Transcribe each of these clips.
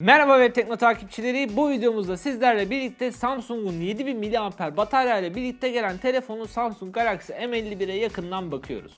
Merhaba Web Tekno takipçileri. Bu videomuzda sizlerle birlikte Samsung'un 7000 mAh batarya ile birlikte gelen telefonu Samsung Galaxy M51'e yakından bakıyoruz.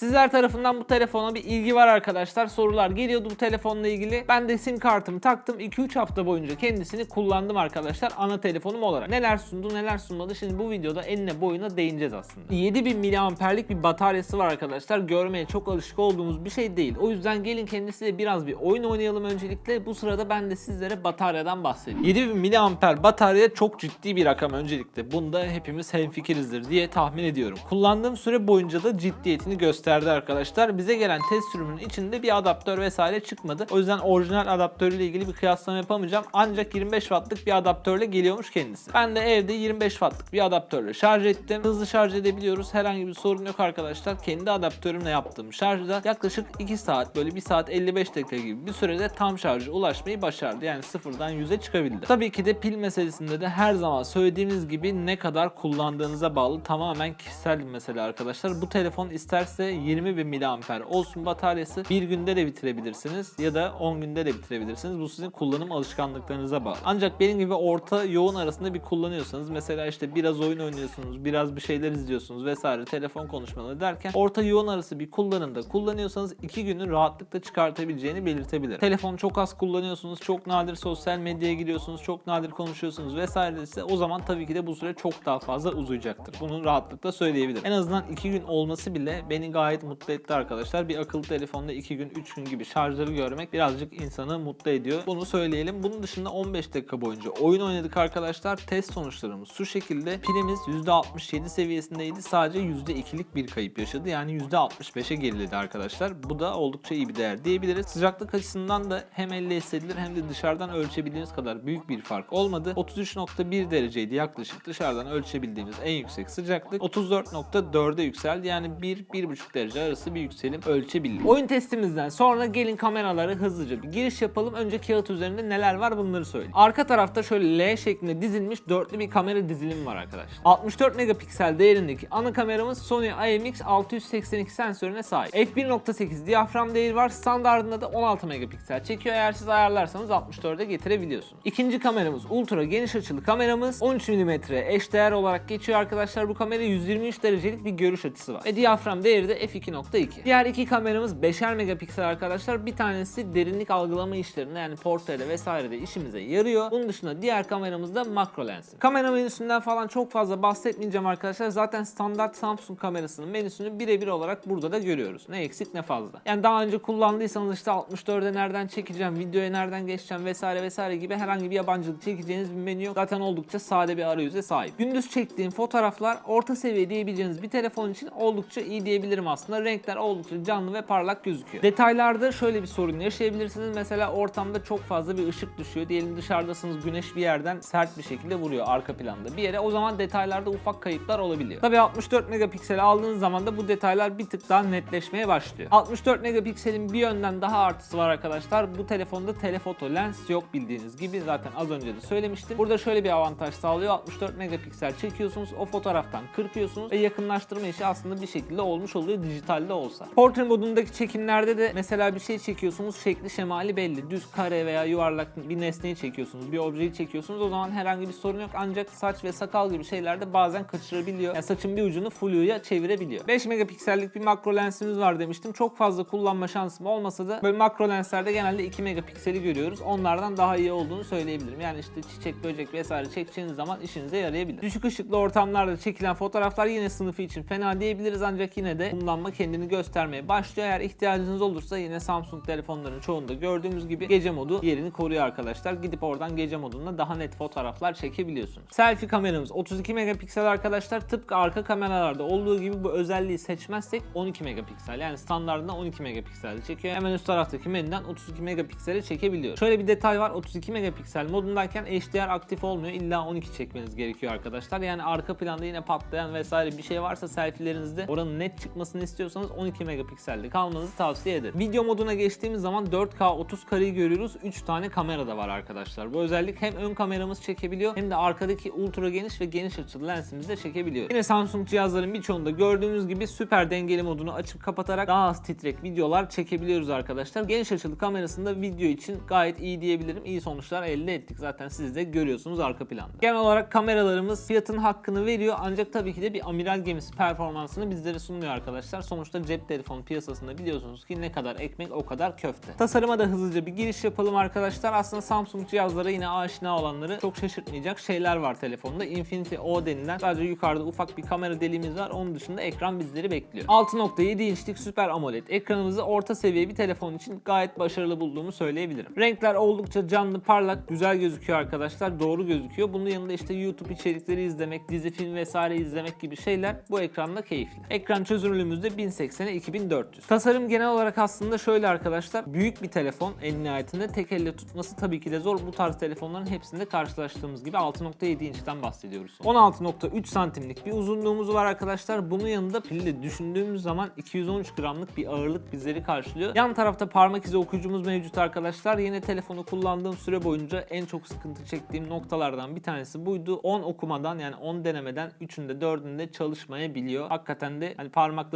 Sizler tarafından bu telefona bir ilgi var arkadaşlar. Sorular geliyordu bu telefonla ilgili. Ben de sim kartımı taktım. 2-3 hafta boyunca kendisini kullandım arkadaşlar. Ana telefonum olarak. Neler sundu neler sunmadı. Şimdi bu videoda enine boyuna değineceğiz aslında. 7000 mAh'lik bir bataryası var arkadaşlar. Görmeye çok alışık olduğumuz bir şey değil. O yüzden gelin kendisiyle biraz bir oyun oynayalım öncelikle. Bu sırada ben de sizlere bataryadan bahsedeyim. 7000 mAh batarya çok ciddi bir rakam öncelikle. Bunda hepimiz hemfikirizdir diye tahmin ediyorum. Kullandığım süre boyunca da ciddiyetini gösterdi arkadaşlar. Bize gelen test sürümünün içinde bir adaptör vesaire çıkmadı. O yüzden orijinal adaptörüyle ilgili bir kıyaslama yapamayacağım. Ancak 25 wattlık bir adaptörle geliyormuş kendisi. Ben de evde 25 wattlık bir adaptörle şarj ettim. Hızlı şarj edebiliyoruz. Herhangi bir sorun yok arkadaşlar. Kendi adaptörümle yaptığım şarjda yaklaşık 2 saat böyle 1 saat 55 dakika gibi bir sürede tam şarja ulaşmayı başardı. Yani sıfırdan 100'e çıkabildi. Tabii ki de pil meselesinde de her zaman söylediğimiz gibi ne kadar kullandığınıza bağlı tamamen kişisel bir mesele arkadaşlar. Bu telefon isterse 20 bin miliamper olsun bataryası bir günde de bitirebilirsiniz ya da 10 günde de bitirebilirsiniz. Bu sizin kullanım alışkanlıklarınıza bağlı. Ancak benim gibi orta yoğun arasında bir kullanıyorsanız mesela işte biraz oyun oynuyorsunuz, biraz bir şeyler izliyorsunuz vesaire telefon konuşmaları derken orta yoğun arası bir kullanımda kullanıyorsanız 2 günü rahatlıkla çıkartabileceğini belirtebilirim. Telefonu çok az kullanıyorsunuz, çok nadir sosyal medyaya giriyorsunuz, çok nadir konuşuyorsunuz vesaire ise o zaman tabii ki de bu süre çok daha fazla uzayacaktır. Bunu rahatlıkla söyleyebilirim. En azından 2 gün olması bile beni gayet mutlu etti arkadaşlar. Bir akıllı telefonda 2 gün 3 gün gibi şarjları görmek birazcık insanı mutlu ediyor. Bunu söyleyelim. Bunun dışında 15 dakika boyunca oyun oynadık arkadaşlar. Test sonuçlarımız şu şekilde. Pilimiz %67 seviyesindeydi. Sadece %2'lik bir kayıp yaşadı. Yani %65'e geriledi arkadaşlar. Bu da oldukça iyi bir değer diyebiliriz. Sıcaklık açısından da hem elle hissedilir hem de dışarıdan ölçebildiğimiz kadar büyük bir fark olmadı. 33.1 dereceydi yaklaşık dışarıdan ölçebildiğimiz en yüksek sıcaklık. 34.4'e yükseldi. Yani 1-1.5 derece arası bir yükselim ölçebildik. Oyun testimizden sonra gelin kameraları hızlıca bir giriş yapalım. Önce kağıt üzerinde neler var bunları söyleyeyim. Arka tarafta şöyle L şeklinde dizilmiş dörtlü bir kamera dizilimi var arkadaşlar. 64 megapiksel değerindeki ana kameramız Sony IMX 682 sensörüne sahip. f1.8 diyafram değeri var. Standartında da 16 megapiksel çekiyor. Eğer siz ayarlarsanız 64'e getirebiliyorsunuz. İkinci kameramız ultra geniş açılı kameramız. 13 mm eşdeğer olarak geçiyor arkadaşlar. Bu kamera 123 derecelik bir görüş açısı var. Ve diyafram değeri de f2.2. Diğer iki kameramız 5'er megapiksel arkadaşlar. Bir tanesi derinlik algılama işlerinde yani portrede vesairede işimize yarıyor. Bunun dışında diğer kameramız da makro lens. Kamera menüsünden falan çok fazla bahsetmeyeceğim arkadaşlar. Zaten standart Samsung kamerasının menüsünü birebir olarak burada da görüyoruz. Ne eksik ne fazla. Yani daha önce kullandıysanız işte 64'e nereden çekeceğim, videoya nereden geçeceğim vesaire vesaire gibi herhangi bir yabancılık çekeceğiniz bir menü yok. Zaten oldukça sade bir arayüze sahip. Gündüz çektiğim fotoğraflar orta seviye diyebileceğiniz bir telefon için oldukça iyi diyebilirim aslında. Renkler oldukça canlı ve parlak gözüküyor. Detaylarda şöyle bir sorun yaşayabilirsiniz. Mesela ortamda çok fazla bir ışık düşüyor. Diyelim dışarıdasınız güneş bir yerden sert bir şekilde vuruyor arka planda bir yere. O zaman detaylarda ufak kayıplar olabiliyor. Tabii 64 megapiksel aldığınız zaman da bu detaylar bir tık daha netleşmeye başlıyor. 64 megapikselin bir yönden daha artısı var arkadaşlar. Bu telefonda telefoto lens yok bildiğiniz gibi. Zaten az önce de söylemiştim. Burada şöyle bir avantaj sağlıyor. 64 megapiksel çekiyorsunuz. O fotoğraftan kırpıyorsunuz ve yakınlaştırma işi aslında bir şekilde olmuş oluyor dijitalde olsa. Portre modundaki çekimlerde de mesela bir şey çekiyorsunuz şekli şemali belli. Düz kare veya yuvarlak bir nesneyi çekiyorsunuz. Bir objeyi çekiyorsunuz. O zaman herhangi bir sorun yok. Ancak saç ve sakal gibi şeylerde bazen kaçırabiliyor. Yani saçın bir ucunu flu'ya çevirebiliyor. 5 megapiksellik bir makro lensimiz var demiştim. Çok fazla kullanma şansım olmasa da böyle makro lenslerde genelde 2 megapikseli görüyoruz. Onlardan daha iyi olduğunu söyleyebilirim. Yani işte çiçek, böcek vesaire çekeceğiniz zaman işinize yarayabilir. Düşük ışıklı ortamlarda çekilen fotoğraflar yine sınıfı için fena diyebiliriz ancak yine de kullanma kendini göstermeye başlıyor. Eğer ihtiyacınız olursa yine Samsung telefonların çoğunda gördüğümüz gibi gece modu yerini koruyor arkadaşlar. Gidip oradan gece modunda daha net fotoğraflar çekebiliyorsunuz. Selfie kameramız 32 megapiksel arkadaşlar. Tıpkı arka kameralarda olduğu gibi bu özelliği seçmezsek 12 megapiksel. Yani standartında 12 megapiksel çekiyor. Hemen üst taraftaki menüden 32 megapikseli çekebiliyor. Şöyle bir detay var. 32 megapiksel modundayken HDR aktif olmuyor. İlla 12 çekmeniz gerekiyor arkadaşlar. Yani arka planda yine patlayan vesaire bir şey varsa selfielerinizde oranın net çıkmasını olmasını istiyorsanız 12 megapikselde kalmanızı tavsiye ederim. Video moduna geçtiğimiz zaman 4K 30 kareyi görüyoruz. 3 tane kamera da var arkadaşlar. Bu özellik hem ön kameramız çekebiliyor hem de arkadaki ultra geniş ve geniş açılı lensimizi de çekebiliyor. Yine Samsung cihazların birçoğunda gördüğünüz gibi süper dengeli modunu açıp kapatarak daha az titrek videolar çekebiliyoruz arkadaşlar. Geniş açılı kamerasında video için gayet iyi diyebilirim. İyi sonuçlar elde ettik. Zaten siz de görüyorsunuz arka planda. Genel olarak kameralarımız fiyatın hakkını veriyor ancak tabii ki de bir amiral gemisi performansını bizlere sunuyor arkadaşlar. Sonuçta cep telefonu piyasasında biliyorsunuz ki ne kadar ekmek o kadar köfte. Tasarıma da hızlıca bir giriş yapalım arkadaşlar. Aslında Samsung cihazlara yine aşina olanları çok şaşırtmayacak şeyler var telefonda. Infinity O denilen sadece yukarıda ufak bir kamera deliğimiz var. Onun dışında ekran bizleri bekliyor. 6.7 inçlik Super AMOLED ekranımızı orta seviye bir telefon için gayet başarılı bulduğumu söyleyebilirim. Renkler oldukça canlı, parlak, güzel gözüküyor arkadaşlar. Doğru gözüküyor. Bunun yanında işte YouTube içerikleri izlemek, dizi film vesaire izlemek gibi şeyler bu ekranda keyifli. Ekran çözünürlüğümüz 1080'e 2400. Tasarım genel olarak aslında şöyle arkadaşlar. Büyük bir telefon en nihayetinde tek elle tutması tabii ki de zor. Bu tarz telefonların hepsinde karşılaştığımız gibi 6.7 inçten bahsediyoruz. 16.3 santimlik bir uzunluğumuz var arkadaşlar. Bunun yanında pili de düşündüğümüz zaman 213 gramlık bir ağırlık bizleri karşılıyor. Yan tarafta parmak izi okuyucumuz mevcut arkadaşlar. Yine telefonu kullandığım süre boyunca en çok sıkıntı çektiğim noktalardan bir tanesi buydu. 10 okumadan yani 10 denemeden 3'ünde 4'ünde çalışmayabiliyor. Hakikaten de hani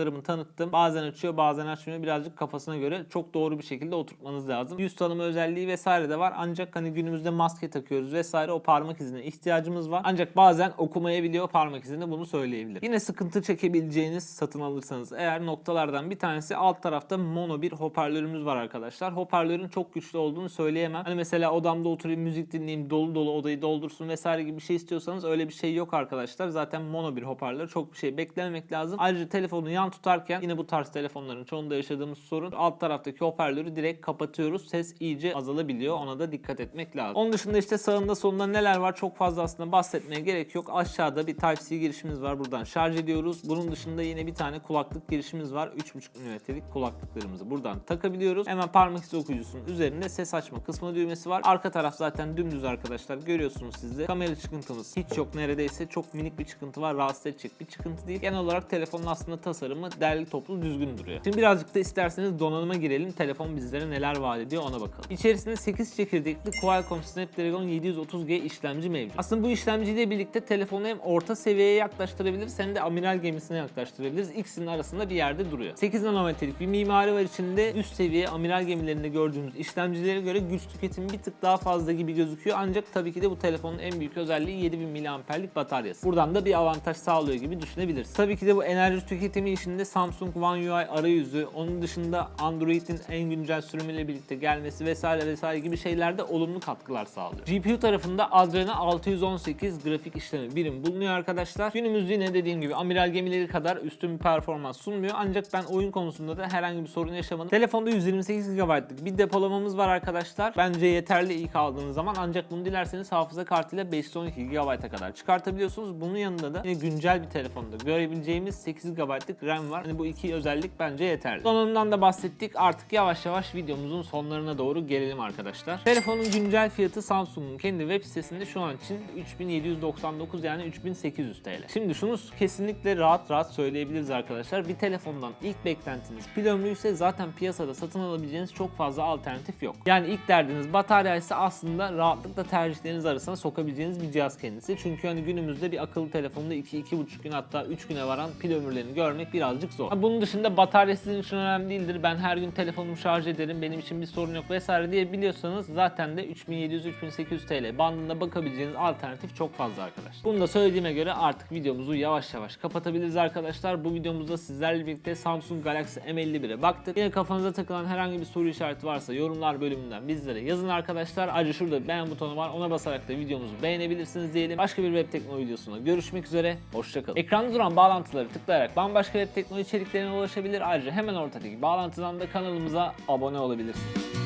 parmaklarımı tanıttım. Bazen açıyor bazen açmıyor. Birazcık kafasına göre çok doğru bir şekilde oturtmanız lazım. Yüz tanıma özelliği vesaire de var. Ancak hani günümüzde maske takıyoruz vesaire o parmak izine ihtiyacımız var. Ancak bazen okumayabiliyor parmak izini bunu söyleyebilir. Yine sıkıntı çekebileceğiniz satın alırsanız eğer noktalardan bir tanesi alt tarafta mono bir hoparlörümüz var arkadaşlar. Hoparlörün çok güçlü olduğunu söyleyemem. Hani mesela odamda oturayım müzik dinleyeyim dolu dolu odayı doldursun vesaire gibi bir şey istiyorsanız öyle bir şey yok arkadaşlar. Zaten mono bir hoparlör çok bir şey beklememek lazım. Ayrıca telefonu yan tutarken yine bu tarz telefonların çoğunda yaşadığımız sorun alt taraftaki hoparlörü direkt kapatıyoruz. Ses iyice azalabiliyor. Ona da dikkat etmek lazım. Onun dışında işte sağında solunda neler var çok fazla aslında bahsetmeye gerek yok. Aşağıda bir Type-C girişimiz var. Buradan şarj ediyoruz. Bunun dışında yine bir tane kulaklık girişimiz var. 3.5 mm'lik kulaklıklarımızı buradan takabiliyoruz. Hemen parmak izi okuyucusunun üzerinde ses açma kısmı düğmesi var. Arka taraf zaten dümdüz arkadaşlar. Görüyorsunuz siz de. Kamera çıkıntımız hiç yok neredeyse. Çok minik bir çıkıntı var. Rahatsız edecek bir çıkıntı değil. Genel olarak telefonun aslında tasarımı derli toplu düzgün duruyor. Şimdi birazcık da isterseniz donanıma girelim. Telefon bizlere neler vaat ediyor ona bakalım. İçerisinde 8 çekirdekli Qualcomm Snapdragon 730G işlemci mevcut. Aslında bu işlemciyle birlikte telefonu hem orta seviyeye yaklaştırabiliriz hem de amiral gemisine yaklaştırabiliriz. İkisinin arasında bir yerde duruyor. 8 nanometrelik bir mimari var içinde. Üst seviye amiral gemilerinde gördüğümüz işlemcilere göre güç tüketimi bir tık daha fazla gibi gözüküyor. Ancak tabii ki de bu telefonun en büyük özelliği 7000 mAh'lik bataryası. Buradan da bir avantaj sağlıyor gibi düşünebiliriz. Tabii ki de bu enerji tüketimi işinde Samsung One UI arayüzü, onun dışında Android'in en güncel sürümüyle birlikte gelmesi vesaire vesaire gibi şeylerde olumlu katkılar sağlıyor. GPU tarafında Adreno 618 grafik işlemi birim bulunuyor arkadaşlar. Günümüz yine dediğim gibi amiral gemileri kadar üstün bir performans sunmuyor. Ancak ben oyun konusunda da herhangi bir sorun yaşamadım. Telefonda 128 GB'lık bir depolamamız var arkadaşlar. Bence yeterli ilk aldığınız zaman. Ancak bunu dilerseniz hafıza kartıyla 512 GB'a kadar çıkartabiliyorsunuz. Bunun yanında da yine güncel bir telefonda görebileceğimiz 8 GB'lık RAM var. Hani bu iki özellik bence yeterli. Donanımdan da bahsettik. Artık yavaş yavaş videomuzun sonlarına doğru gelelim arkadaşlar. Telefonun güncel fiyatı Samsung'un kendi web sitesinde şu an için 3799 yani 3800 TL. Şimdi şunu kesinlikle rahat rahat söyleyebiliriz arkadaşlar. Bir telefondan ilk beklentiniz pil ömrü ise zaten piyasada satın alabileceğiniz çok fazla alternatif yok. Yani ilk derdiniz batarya ise aslında rahatlıkla tercihleriniz arasına sokabileceğiniz bir cihaz kendisi. Çünkü hani günümüzde bir akıllı telefonda 2-2,5 gün hatta 3 güne varan pil ömürlerini görmek birazcık zor. Bunun dışında batarya sizin için önemli değildir. Ben her gün telefonumu şarj ederim. Benim için bir sorun yok vesaire diye biliyorsanız zaten de 3700-3800 TL bandında bakabileceğiniz alternatif çok fazla arkadaşlar. Bunu da söylediğime göre artık videomuzu yavaş yavaş kapatabiliriz arkadaşlar. Bu videomuzda sizlerle birlikte Samsung Galaxy M51'e baktık. Yine kafanıza takılan herhangi bir soru işareti varsa yorumlar bölümünden bizlere yazın arkadaşlar. Ayrıca şurada beğen butonu var. Ona basarak da videomuzu beğenebilirsiniz diyelim. Başka bir web teknoloji videosunda görüşmek üzere. Hoşçakalın. Ekranda duran bağlantıları tıklayarak bambaşka web teknoloji içeriklerine ulaşabilir. Ayrıca hemen ortadaki bağlantıdan da kanalımıza abone olabilirsiniz.